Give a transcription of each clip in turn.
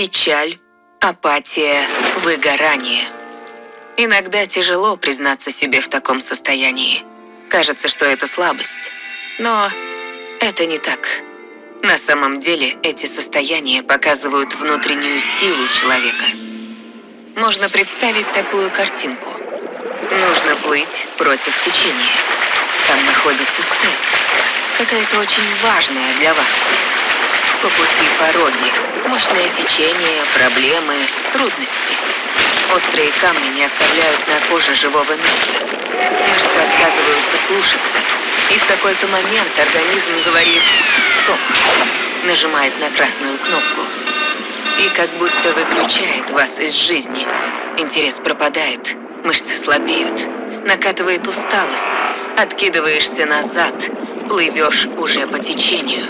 печаль, апатия, выгорание. Иногда тяжело признаться себе в таком состоянии. Кажется, что это слабость. Но это не так. На самом деле эти состояния показывают внутреннюю силу человека. Можно представить такую картинку. Нужно плыть против течения. Там находится цель. Какая-то очень важная для вас. По пути пороги, мощное течение, проблемы, трудности. Острые камни не оставляют на коже живого места. Мышцы отказываются слушаться. И в какой-то момент организм говорит «стоп», нажимает на красную кнопку. И как будто выключает вас из жизни. Интерес пропадает, мышцы слабеют, накатывает усталость, откидываешься назад, плывешь уже по течению.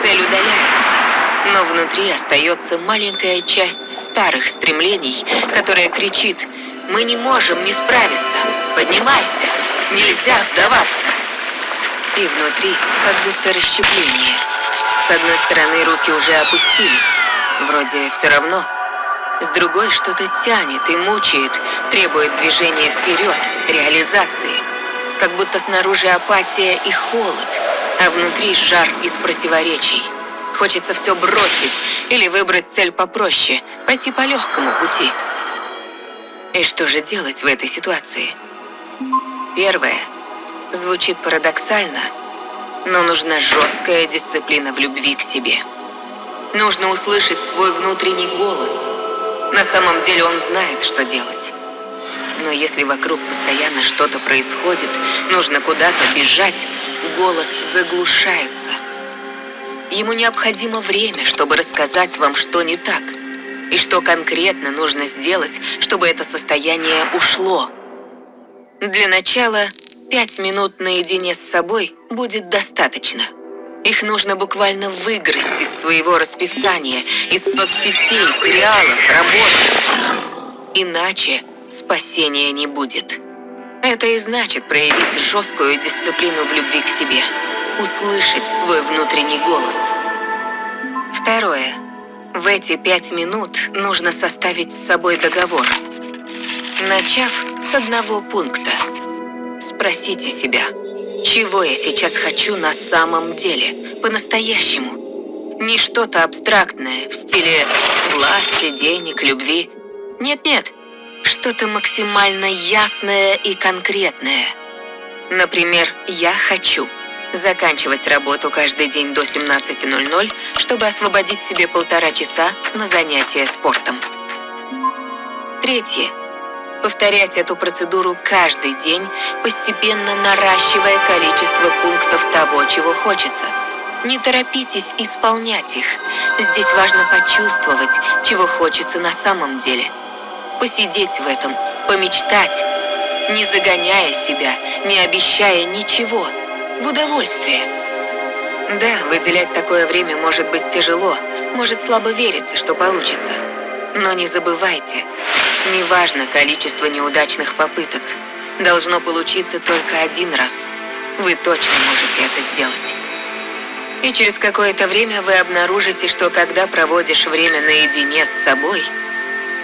Цель удаляется, но внутри остается маленькая часть старых стремлений, которая кричит «Мы не можем не справиться! Поднимайся! Нельзя сдаваться!» И внутри как будто расщепление. С одной стороны руки уже опустились, вроде все равно. С другой что-то тянет и мучает, требует движения вперед, реализации. Как будто снаружи апатия и холод, а внутри жар из противоречий. Хочется все бросить или выбрать цель попроще, пойти по легкому пути. И что же делать в этой ситуации? Первое. Звучит парадоксально, но нужна жесткая дисциплина в любви к себе. Нужно услышать свой внутренний голос. На самом деле он знает, что делать. Но если вокруг постоянно что-то происходит, нужно куда-то бежать, голос заглушается. Ему необходимо время, чтобы рассказать вам, что не так, и что конкретно нужно сделать, чтобы это состояние ушло. Для начала пять минут наедине с собой будет достаточно. Их нужно буквально выгрызть из своего расписания, из соцсетей, сериалов, работы. Иначе спасения не будет. Это и значит проявить жесткую дисциплину в любви к себе, услышать свой внутренний голос. Второе. В эти пять минут нужно составить с собой договор. Начав с одного пункта. Спросите себя, чего я сейчас хочу на самом деле, по-настоящему. Не что-то абстрактное в стиле власти, денег, любви. Нет-нет, что-то максимально ясное и конкретное. Например, я хочу заканчивать работу каждый день до 17.00, чтобы освободить себе полтора часа на занятия спортом. Третье. Повторять эту процедуру каждый день, постепенно наращивая количество пунктов того, чего хочется. Не торопитесь исполнять их. Здесь важно почувствовать, чего хочется на самом деле – посидеть в этом, помечтать, не загоняя себя, не обещая ничего, в удовольствие. Да, выделять такое время может быть тяжело, может слабо вериться, что получится. Но не забывайте, неважно количество неудачных попыток, должно получиться только один раз. Вы точно можете это сделать. И через какое-то время вы обнаружите, что когда проводишь время наедине с собой –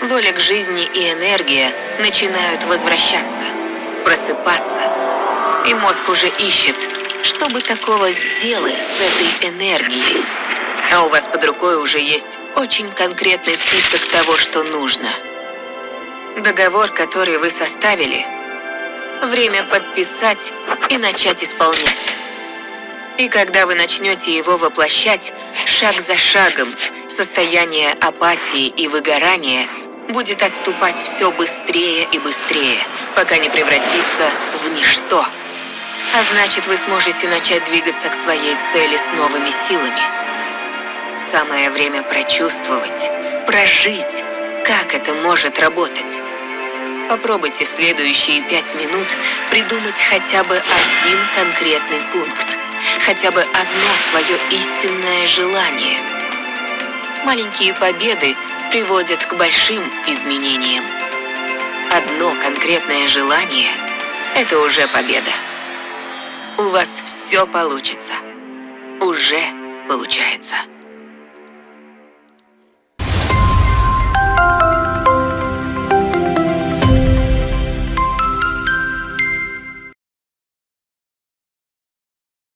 Воля к жизни и энергия начинают возвращаться, просыпаться. И мозг уже ищет, что бы такого сделать с этой энергией. А у вас под рукой уже есть очень конкретный список того, что нужно. Договор, который вы составили, время подписать и начать исполнять. И когда вы начнете его воплощать, шаг за шагом, состояние апатии и выгорания – будет отступать все быстрее и быстрее, пока не превратится в ничто. А значит, вы сможете начать двигаться к своей цели с новыми силами. Самое время прочувствовать, прожить, как это может работать. Попробуйте в следующие пять минут придумать хотя бы один конкретный пункт, хотя бы одно свое истинное желание. Маленькие победы приводит к большим изменениям. Одно конкретное желание – это уже победа. У вас все получится. Уже получается.